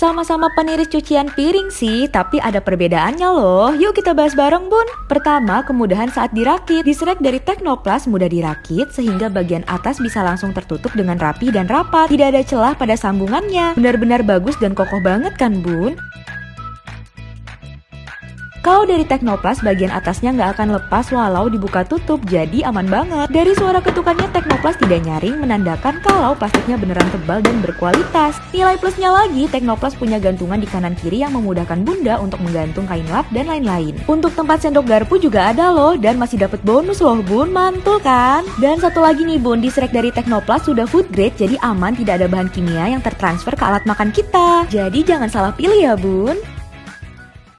Sama-sama peniris cucian piring sih, tapi ada perbedaannya loh. Yuk kita bahas bareng bun. Pertama, kemudahan saat dirakit. Disrek dari Technoplast mudah dirakit sehingga bagian atas bisa langsung tertutup dengan rapi dan rapat. Tidak ada celah pada sambungannya. Benar-benar bagus dan kokoh banget kan bun? Kalau dari Teknoplas bagian atasnya nggak akan lepas walau dibuka tutup, jadi aman banget. Dari suara ketukannya Teknoplas tidak nyaring menandakan kalau plastiknya beneran tebal dan berkualitas. Nilai plusnya lagi, Teknoplas punya gantungan di kanan kiri yang memudahkan bunda untuk menggantung kain lap dan lain-lain. Untuk tempat sendok garpu juga ada loh dan masih dapat bonus loh bun, mantul kan? Dan satu lagi nih bun, disrek dari Teknoplas sudah food grade jadi aman tidak ada bahan kimia yang tertransfer ke alat makan kita. Jadi jangan salah pilih ya bun.